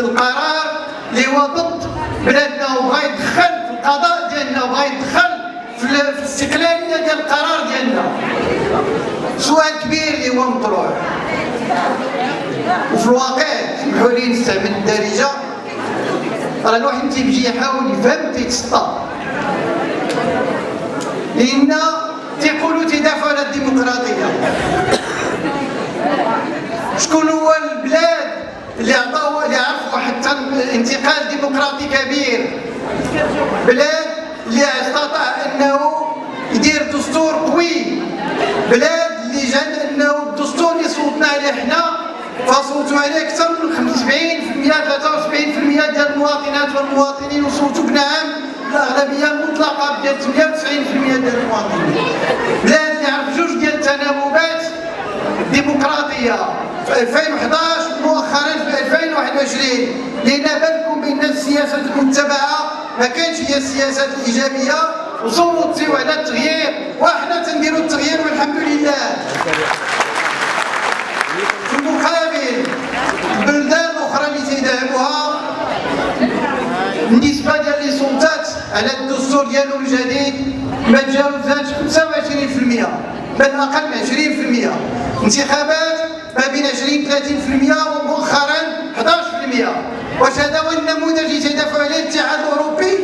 القرار اللي هو ضد بلادنا وبغى يدخل في القضاء ديالنا وبغى يدخل في الاستقلالية ديال القرار ديالنا. سؤال كبير اللي هو مطروح. وفي الواقع سمحوا لي نستعمل الدارجة. راه الواحد تيجي يحاول يفهم تيتسطى لأن تيقولوا تيدافعوا على الديمقراطية. شكون هو البلاد اللي عطاو اللي حتى انتقال ديمقراطي كبير. بلاد اللي استطاع انه يدير دستور قوي. بلاد اللي جا انه الدستور اللي صوتنا عليه حنا فصوتوا عليه أكثر من 75% 73% ديال المواطنات والمواطنين وصوتوا بنعم الأغلبية المطلقة ديال 98% ديال المواطنين. بلاد اللي عرف جوج ديال التناوبات ديمقراطيه في 2011 مؤخرا في 2021 لأن بالكم بأن السياسة المتبعة ما كانش هي السياسات الإيجابية وصوتوا على التغيير وحنا تنديروا التغيير والحمد لله. في المقابل البلدان الاخرى اللي تيدعموها النسبة ديال لي على الدستور ديالهم الجديد ما تجاوزاتش 25% بل أقل من 20% انتخابات ما بين 20 30% ومؤخرا 11% واش هذا هو النموذج اللي تيدافع عليه الاتحاد الأوروبي.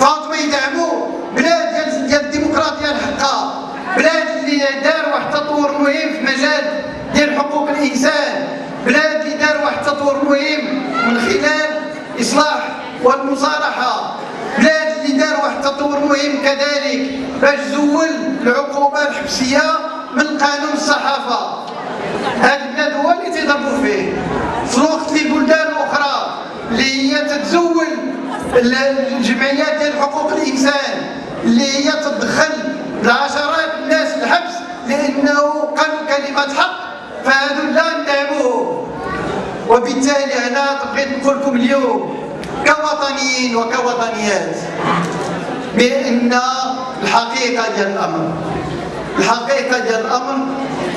فهمتوا يدعموا بلاد ديال الديمقراطية الحقة. بلاد اللي دار واحد التطور مهم في مجال ديال حقوق الإنسان. بلاد اللي دار واحد التطور مهم من خلال إصلاح والمصالحه بلاد اللي دار واحد التطور مهم كذلك باش زول العقوبة الحبسية من قانون الصحافة. هذه البلاد هو اللي تيضربوا فيه في الوقت اللي بلدان أخرى اللي هي تتزول الجمعيات ديال حقوق الإنسان اللي هي تدخل العشرات الناس الحبس لأنه قالوا كلمة حق فهذو لا ندعموهم وبالتالي أنا بغيت نقول لكم اليوم كوطنيين وكوطنيات بأن الحقيقة ديال الأمر الحقيقة ديال الأمر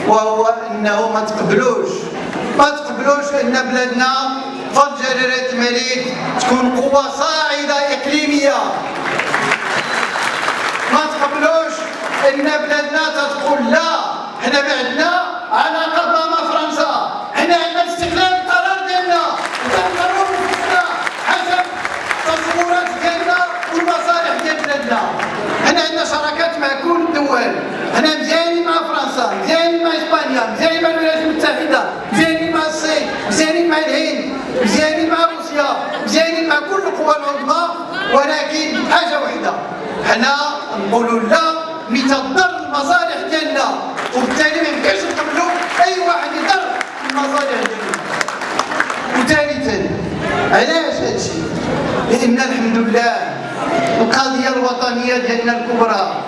وهو أنه ما تقبلوش ما تقبلوش أن بلادنا جلاله الملك تكون قوة صاعدة إقليمية. ما تقبلوش إن بلادنا تقول لا. حنا ما عندنا علاقه مع فرنسا. حنا عندنا استقلال القرار ديالنا. وتنقرروا بنفسنا حسب التصورات ديالنا والمصالح ديال بلادنا. حنا عندنا شراكات مع كل الدول. حنا مزيانين مع فرنسا مزيانين مع إسبانيا مزيانين مع الولايات المتحدة مزيانين مع الصين مزيانين مع الهند مزيانين مع روسيا مزيانين مع كل القوى العظمى ولكن حاجة وحدة حنا نقولوا لا لتضر المصالح ديالنا وبالتالي ما يمكنش نقبلوا أي واحد يضر المصالح ديالنا وثالثا علاش هادشي لأن الحمد لله القضية الوطنية ديالنا الكبرى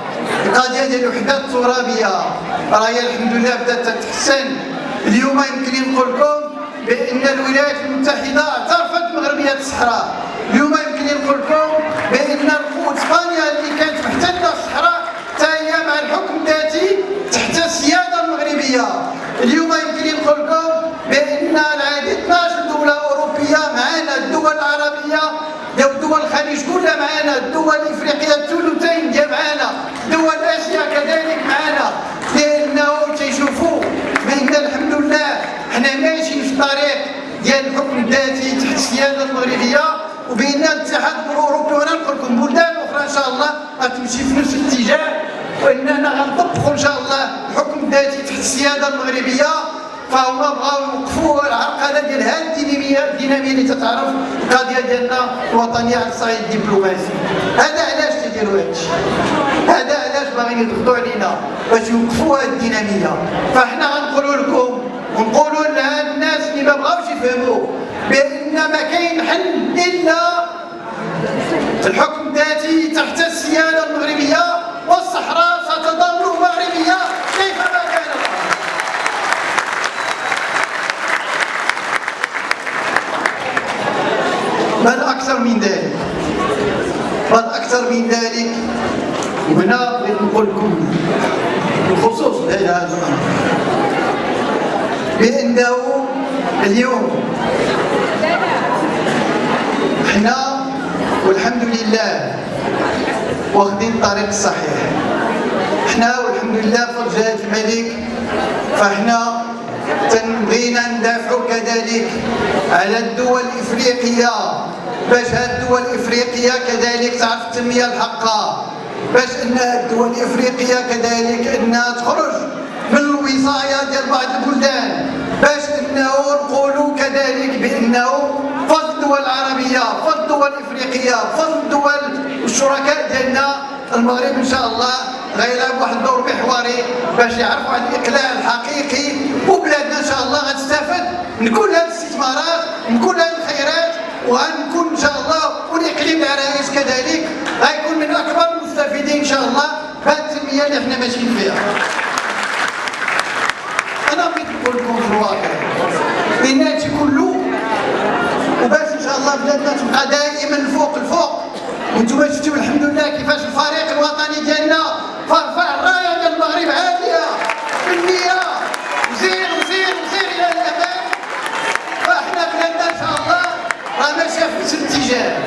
القضية ديال الوحدة الترابية راهي الحمد لله بدأت تتحسن. اليوم يمكن نقول لكم بأن الولايات المتحدة اعترفت بمغربيه الصحراء. اليوم يمكن نقول لكم بأن اسبانيا اللي كانت محتله الصحراء حتى هي مع الحكم الذاتي تحت السياده المغربيه اليوم يمكن نقول لكم بان العديد 12 دوله اوروبيه معنا الدول العربيه دول الخليج كلها معنا الدول الافريقيه الثلثين ديال معنا دول اسيا كذلك معنا لأنه تيشوفوا بان الحمد لله حنا ماشيين في الطريق ديال الحكم الذاتي تحت السياده المغربيه وبان الاتحاد الأوروبي وأنا نقول لكم بلدان أخرى إن شاء الله غتمشي في نفس الاتجاه وإننا غنطبقوا إن شاء الله الحكم الذاتي تحت السيادة المغربية. فهما بغاو يوقفوا العرقله ديال هذه الديناميه اللي تتعرف القضية ديالنا الوطنية على الصعيد الدبلوماسي. هذا علاش تيديروا هذا الشيء؟ هذا علاش باغيين يضغطوا علينا باش يوقفوا هذه الدينامية؟ فاحنا غنقولوا لكم ونقولوا لهاد الناس اللي ما بغاوش يفهموا بأن ما كاين حل إلا الحكم الذاتي تحت السياده المغربية والصحراء ستظل مغربية كيفما كانت بل أكثر من ذلك؟ بل أكثر من ذلك؟ وهنا بغيت نقول لكم بخصوص هذا الأمر بأنه اليوم حنا والحمد لله واخدين الطريق الصحيح حنا والحمد لله جلاله الملك فاحنا تنبغينا ندافعوا كذلك على الدول الإفريقية. باش هاد الدول الإفريقية كذلك تعرف التنمية الحقة. باش أن الدول الإفريقية كذلك أنها تخرج من الوصايه ديال بعض البلدان باش إنه نقولوا كذلك بأنه فضل الدول العربيه فضل الدول الافريقيه فضل الدول الشركاء ديالنا المغرب إن شاء الله غيلعب واحد الدور محوري باش يعرفوا عن الاقلاع الحقيقي وبلادنا إن شاء الله غتستافد من كل هذه الاستثمارات من كل هذه الخيرات وغنكون إن شاء الله والاقليم العرايس كذلك. غيكون من أكبر المستفيدين إن شاء الله. بهذه التنمية اللي إحنا ماشيين فيها أنا بغيت نقول لكم في الواقع بان هادشي كله الله بلادنا تبقى دائما الفوق الفوق. وأنتم شفتوا الحمد لله كيفاش الفريق الوطني ديالنا فرفع الرايه ديال المغرب عاليه بالنيه وزير وزير وزير إلى الامام فاحنا بلادنا ان شاء الله راه ماشيه في نفس الاتجاه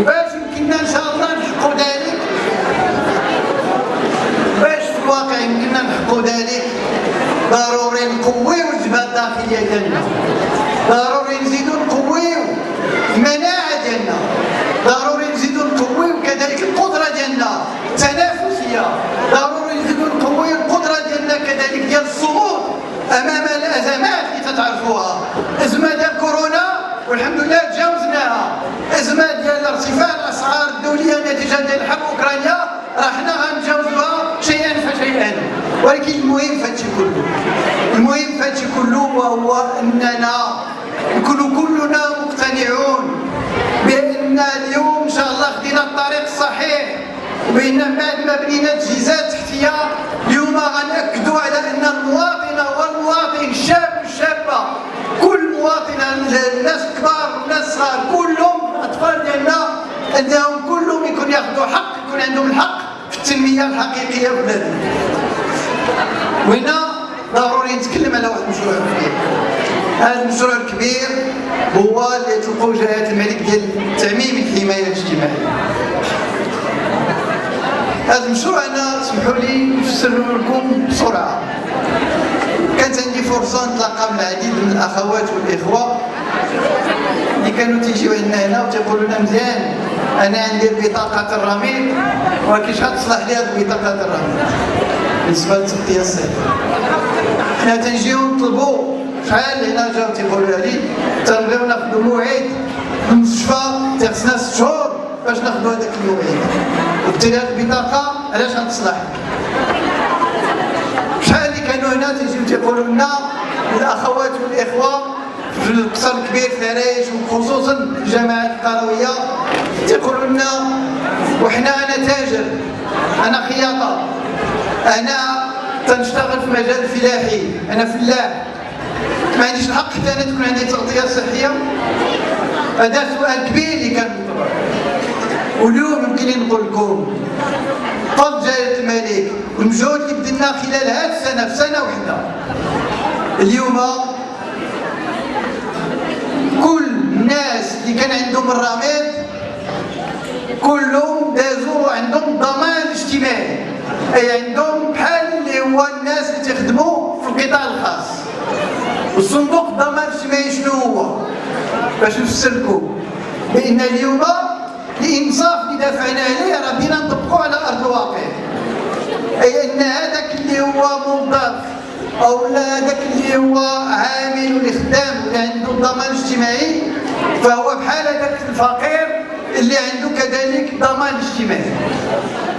وباش يمكننا ان شاء الله نحققوا ذلك باش في الواقع يمكننا نحققوا ذلك ضروري نقويو الجبهه الداخليه ديالنا ضروري نزيدو نقويو المناعه ديالنا ضروري نزيدو نقويو كذلك القدره ديالنا التنافسيه ضروري نزيدو نقويو القدره ديالنا كذلك ديال الصمود امام الازمات اللي تتعرفوها ازمه ديال كورونا والحمد لله تجاوزناها ازمه ديال ارتفاع الاسعار الدوليه نتيجه ديال الحرب اوكرانيا راه حنا غنتجاوزوها شيئا فشيئا ولكن المهم في هادشي كله المهم في هادشي كله وهو اننا نكونوا كلنا مقتنعون بأن اليوم إن شاء الله خدينا الطريق الصحيح وبأن بعد ما بنينا تجهيزات تحتيه اليوم غنأكدوا على أن المواطنه والمواطن الشاب والشابه كل مواطن الناس الكبار والناس الصغار كلهم الأطفال ديالنا أنهم كلهم يكون ياخذوا حق يكون عندهم الحق في التنمية الحقيقية في بلادنا. وهنا ضروري نتكلم على واحد المشروع كبير هذا المشروع الكبير هو اللي تلقوا جلاله الملك ديال تعميم الحماية الاجتماعية. هذا المشروع أنا اسمحوا لي نفسر لكم بسرعة. كانت عندي فرصة نتلاقى مع العديد من الأخوات والإخوة اللي كانوا تيجيو عندنا هنا وتيقولوا لنا مزيان. أنا عندي بطاقه الرميد ولكن شحال تصلح لي هذه بطاقه الرميد. بالنسبة للتغطية الصحيه حنا تنجيو نطلبوا شحال هنا جاو تيقولوا لي تنبغيو ناخذوا موعد في المستشفى تيخصنا ست شهور باش ناخذوا هذاك الموعد. وبالتالي هذه البطاقة علاش غتصلح؟ شحال اللي كانوا هنا تيجيو تيقولوا لنا الأخوات والإخوة في القصر الكبير في العرايش وخصوصا الجامعات القروية تيقولوا لنا وحنا أنا تاجر أنا خياطة أنا تنشتغل في مجال الفلاحي. أنا فلاح. ما عنديش الحق حتى أنا تكون عندي تغطية صحية؟ هذا سؤال كبير اللي كان واليوم يمكن نقول لكم فضل جلاله الملك والمجهود اللي بدلنا خلال هذه السنة في سنة واحدة اليوم كل الناس اللي كان عندهم الرميد كلهم دازوا عندهم ضمان اجتماعي. أي عندهم بحال هو الناس اللي تخدموا في القطاع الخاص. والصندوق الضمان الاجتماعي شنو هو؟ باش نفسر لكم بان اليوم الانصاف اللي دافعنا عليه راه بدينا نطبقوه على أرض الواقع. أي أن هذاك اللي هو موظف أو لا هذاك اللي هو عامل ولا خدام اللي عنده ضمان اجتماعي فهو بحال هذاك الفقير اللي عنده كذلك ضمان اجتماعي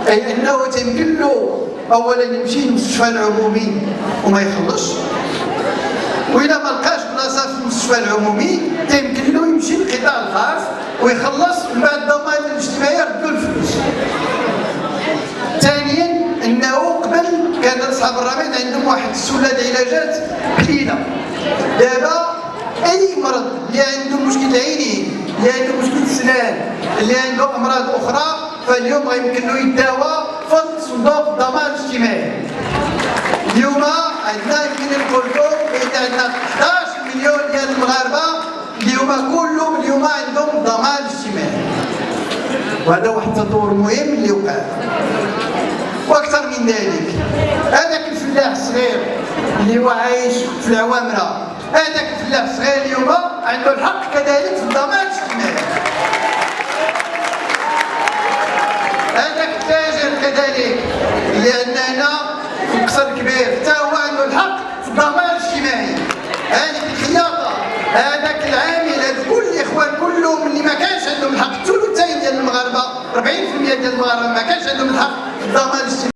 أي إنه تيمكن له اولا يمشي للمستشفى العمومي وما يخلصش. واذا ما لقاش بلاصة في المستشفى العمومي تيمكن له يمشي للقطاع الخاص ويخلص ومن بعد الضمان الاجتماعي يردوا الفلوس. ثانيا إنه قبل كان أصحاب الرميد عندهم واحد السله علاجات قليلة. دابا أي مرض اللي عنده مشكل عيني اللي عنده مشكل السنان اللي عنده أمراض أخرى فاليوم غيمكن له يداوى فضل صندوق الضمان الاجتماعي اليوم عندنا يمكن نقول لكم بان عندنا 11 مليون ديال المغاربة اليوم كلهم اليوم عندهم ضمان اجتماعي. وهذا واحد التطور مهم اللي وقع. وأكثر من ذلك هذاك الفلاح الصغير اللي هو عايش في العوامرة هذاك الفلاح الصغير اليوم عنده الحق كذلك في الضمان ما كانش عندهم الحق. الاجتماعي